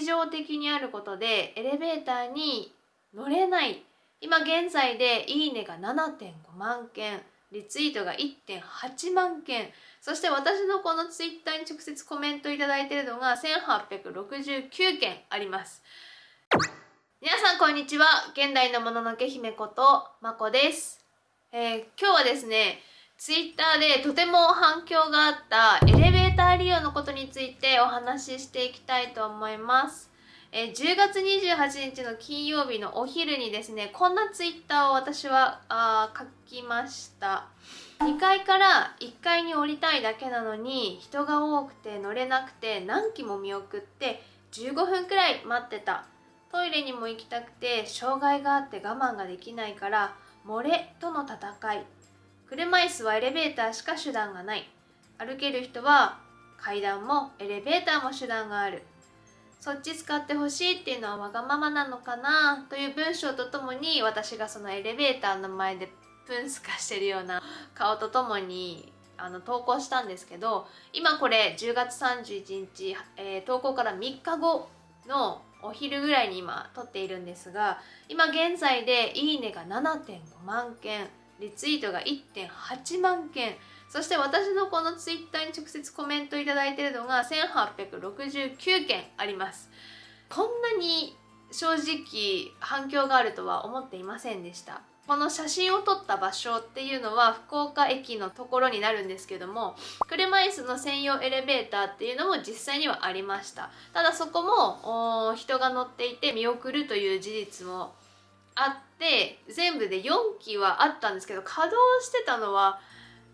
日常的にあることでエレベーターに乗れない。今現在でいいねが7.5万件リツイートが1.8万件。そして私のこのツイッターに直接コメントいただいているのが1869件あります。皆さんこんにちは。現代のもののけ姫ことまこです、えー今日はですねツイッターでとても反響があったエレベーター利用のことについてお話ししていきたいと思います。え10月28日の金曜日のお昼にですねこんなツイッターを私はあ書きました。2階から1階に降りたいだけなのに人が多くて乗れなくて何機も見送って15分くらい待ってた。トイレにも行きたくて障害があって我慢ができないから漏れとの戦い。車椅子はエレベーターしか手段がない。歩ける人は階段もエレベーターも手段がある。そっち使ってほしいっていうのはわがままなのかなという文章とともに私がそのエレベーターの前でプンスカしてるような顔とともにあの投稿したんですけど今これ10月31日、えー投稿から3日後のお昼ぐらいに今撮っているんですが今現在でいいねが7.5万件。リツイートが1.8万件。そして私のこのツイッターに直接コメントいただいているのが1869件あります。こんなに正直反響があるとは思っていませんでした。この写真を撮った場所っていうのは福岡駅のところになるんですけども車椅子の専用エレベーターっていうのも実際にはありました。ただそこも人が乗っていて見送るという事実もあって全部で4機はあったんですけど稼働してたのは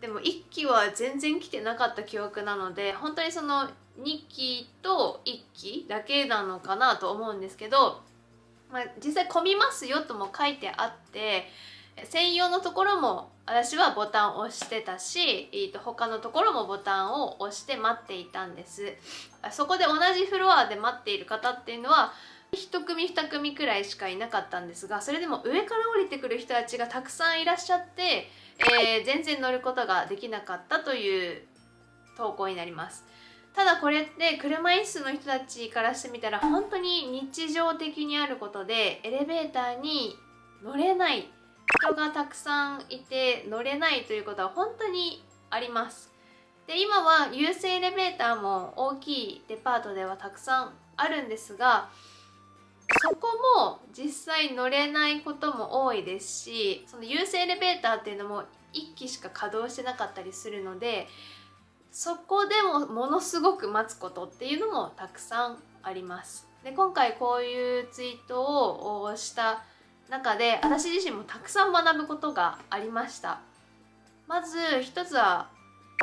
でも1機は全然来てなかった記憶なので本当にその2機と1機だけなのかなと思うんですけど、まあ、実際混みますよとも書いてあって専用のところも私はボタンを押してたし、えーと他のところもボタンを押して待っていたんです。そこで同じフロアで待っている方っていうのは1組2組くらいしかいなかったんですがそれでも上から降りてくる人たちがたくさんいらっしゃって、えー全然乗ることができなかったという投稿になります。ただこれって車椅子の人たちからしてみたら本当に日常的にあることでエレベーターに乗れない人がたくさんいて乗れないということは本当にあります。で今は有線エレベーターも大きいデパートではたくさんあるんですがそこも実際乗れないことも多いですしその有線エレベーターっていうのも1機しか稼働してなかったりするのでそこでもものすごく待つことっていうのもたくさんあります。で今回こういうツイートをした中で私自身もたくさん学ぶことがありました。まず一つは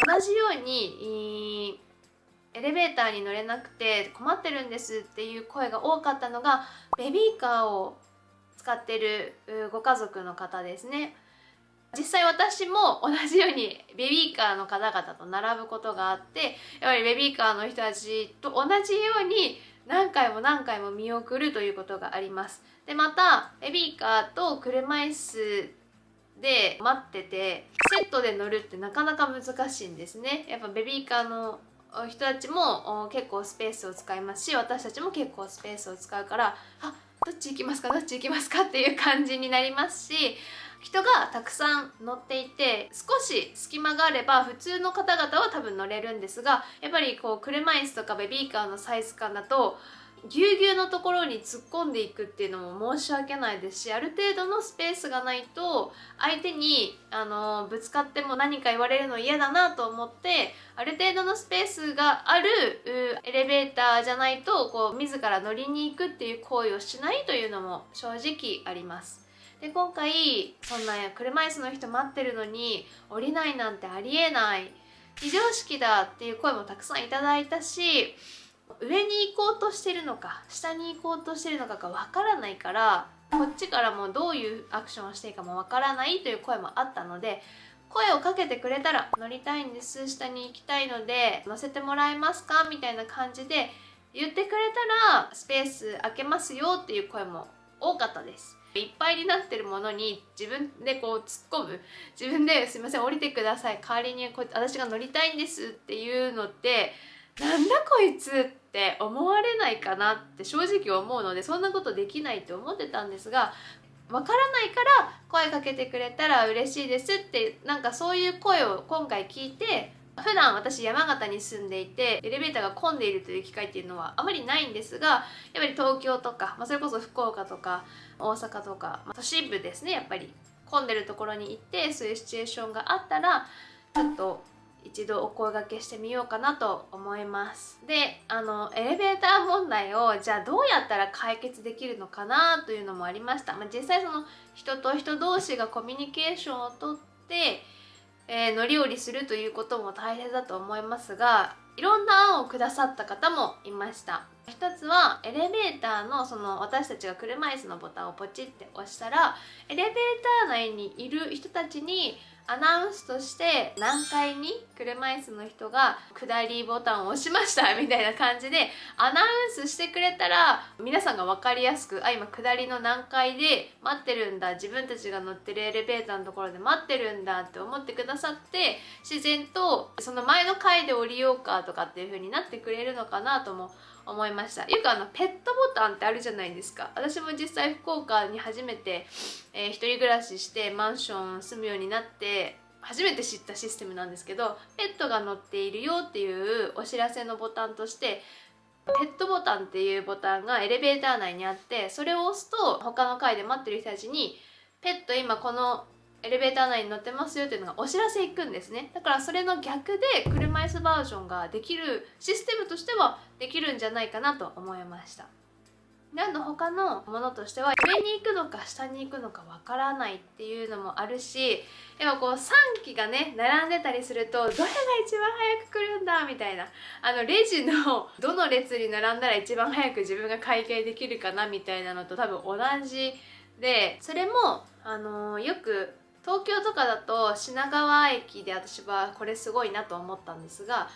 同じようにエレベーターに乗れなくて困ってるんですっていう声が多かったのがベビーカーを使ってるご家族の方ですね。実際私も同じようにベビーカーの方々と並ぶことがあってやはりベビーカーの人たちと同じように何回も何回も見送るということがあります。でまたベビーカーと車椅子で待っててセットで乗るってなかなか難しいんですね。やっぱベビーカーの人たちも結構スペースを使いますし私たちも結構スペースを使うからあどっち行きますかどっち行きますかっていう感じになりますし人がたくさん乗っていて少し隙間があれば普通の方々は多分乗れるんですがやっぱりこう車椅子とかベビーカーのサイズ感だとぎゅうぎゅうのところに突っ込んでいくっていうのも申し訳ないですしある程度のスペースがないと相手にあのぶつかっても何か言われるの嫌だなと思ってある程度のスペースがあるエレベーターじゃないとこう自ら乗りに行くっていう行為をしないというのも正直あります。で今回そんな車椅子の人待ってるのに降りないなんてありえない非常識だっていう声もたくさんいただいたし上に行こうとしてるのか下に行こうとしてるのかがわからないからこっちからもどういうアクションをしていいかもわからないという声もあったので声をかけてくれたら乗りたいんです下に行きたいので乗せてもらえますかみたいな感じで言ってくれたらスペース空けますよっていう声も多かったです。いっぱいになってるものに自分でこう突っ込む。自分で「すいません降りてください。代わりにこ私が乗りたいんです」っていうのってなんだこいつって思われないかなって正直思うのでそんなことできないって思ってたんですがわからないから声かけてくれたら嬉しいですってなんかそういう声を今回聞いて普段私山形に住んでいてエレベーターが混んでいるという機会っていうのはあまりないんですがやっぱり東京とか、まあ、それこそ福岡とか大阪とか、まあ、都心部ですねやっぱり。混んでるところに行ってそういうシチュエーションがあったらちょっと一度お声がけしてみようかなと思います。であのエレベーター問題をじゃあどうやったら解決できるのかなというのもありました、まあ、実際その人と人同士がコミュニケーションをとって、えー、乗り降りするということも大変だと思いますがいろんな案をくださった方もいました。一つはエレベーターのその私たちが車椅子のボタンをポチって押したらエレベーター内にいる人たちにアナウンスとして何階に車椅子の人が下りボタンを押しました みたいな感じでアナウンスしてくれたら皆さんが分かりやすくあ今下りの何階で待ってるんだ自分たちが乗ってるエレベーターのところで待ってるんだって思ってくださって自然とその前の階で降りようかとかっていう風になってくれるのかなとも思いました。よくあのペットボタンってあるじゃないですか。私も実際福岡に初めて、えー、人暮らししてマンション住むようになって初めて知ったシステムなんですけどペットが乗っているよっていうお知らせのボタンとしてペットボタンっていうボタンがエレベーター内にあってそれを押すと他の階で待ってる人たちにペット今このエレベーター内に乗ってますよっていうのがお知らせ行くんですね。だからそれの逆で車椅子バージョンができるシステムとしてはできるんじゃないかなと思いました。での他のものとしては上に行くのか下に行くのかわからないっていうのもあるしやっぱこう3機がね並んでたりするとどれが一番早く来るんだみたいな。あのレジのどの列に並んだら一番早く自分が会計できるかなみたいなのと多分同じでそれもあの、よく東京とかだと品川駅で私はこれすごいなと思ったんですが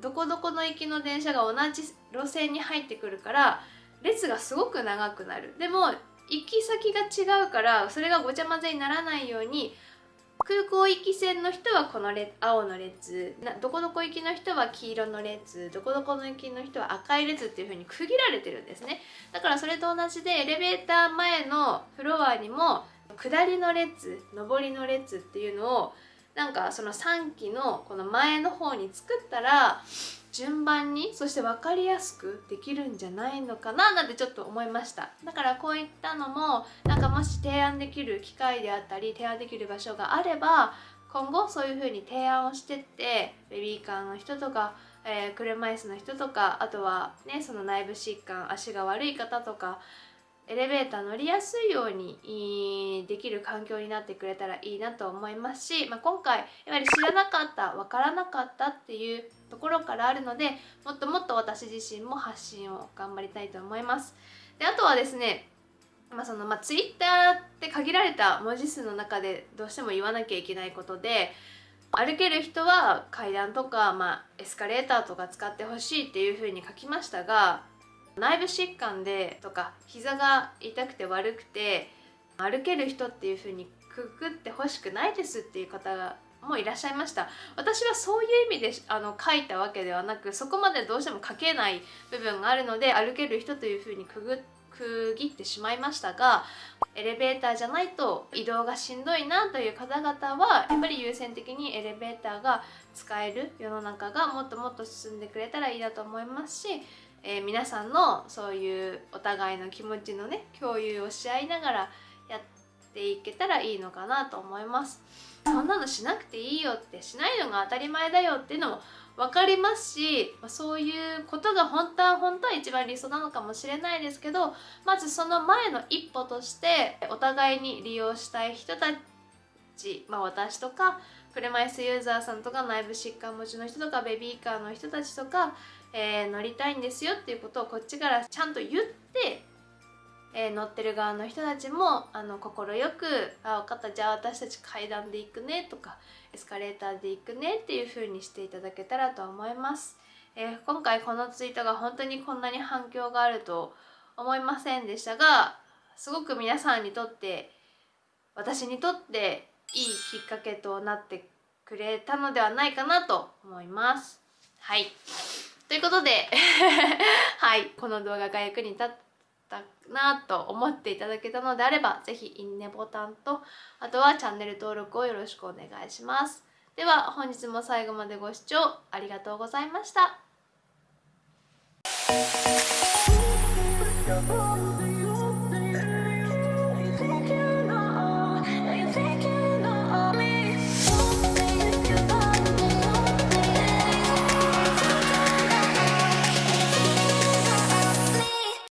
どこどこの行きの電車が同じ路線に入ってくるから列がすごく長くなる。でも行き先が違うからそれがごちゃ混ぜにならないように空港行き線の人はこの列青の列どこどこ行きの人は黄色の列どこどこの行きの人は赤い列っていう風に区切られてるんですね。だからそれと同じでエレベーター前のフロアにも下りの列上りの列っていうのをなんかその3期のこの前の方に作ったら順番にそして分かりやすくできるんじゃないのかななんてちょっと思いました。だからこういったのもなんかもし提案できる機会であったり提案できる場所があれば今後そういう風に提案をしてってベビーカーの人とか、えー、車椅子の人とかあとはねその内部疾患足が悪い方とかエレベーター乗りやすいようにできる環境になってくれたらいいなと思いますし、まあ、今回やはり知らなかった分からなかったっていうところからあるのでもっともっと私自身も発信を頑張りたいと思います。であとはですねまあそのまあ、ツイッターって限られた文字数の中でどうしても言わなきゃいけないことで歩ける人は階段とか、まあ、エスカレーターとか使ってほしいっていうふうに書きましたが内部疾患でとか膝が痛くて悪くて歩ける人っていう風にくくってほしくないですっていう方がもいらっしゃいました。私はそういう意味であの書いたわけではなくそこまでどうしても書けない部分があるので歩ける人という風にくぐ区切ってしまいましたがエレベーターじゃないと移動がしんどいなという方々はやっぱり優先的にエレベーターが使える世の中がもっともっと進んでくれたらいいなと思いますしえー、皆さんのそういうお互いの気持ちのね共有をし合いながらやっていけたらいいのかなと思います。そんなのしなくていいよってしないのが当たり前だよっていうのも分かりますしそういうことが本当は本当は一番理想なのかもしれないですけどまずその前の一歩としてお互いに利用したい人たち、まあ、私とか車椅子ユーザーさんとか内部疾患持ちの人とかベビーカーの人たちとかえー、乗りたいんですよっていうことをこっちからちゃんと言って、えー、乗ってる側の人たちもあの快く「あ分かったじゃあ私たち階段で行くね」とか「エスカレーターで行くね」っていう風にしていただけたらと思います。えー、今回このツイートが本当にこんなに反響があると思いませんでしたがすごく皆さんにとって私にとっていいきっかけとなってくれたのではないかなと思います。はいということで はいこの動画が役に立ったなと思っていただけたのであれば是非いいねボタンとあとはチャンネル登録をよろしくお願いします。では本日も最後までご視聴ありがとうございました。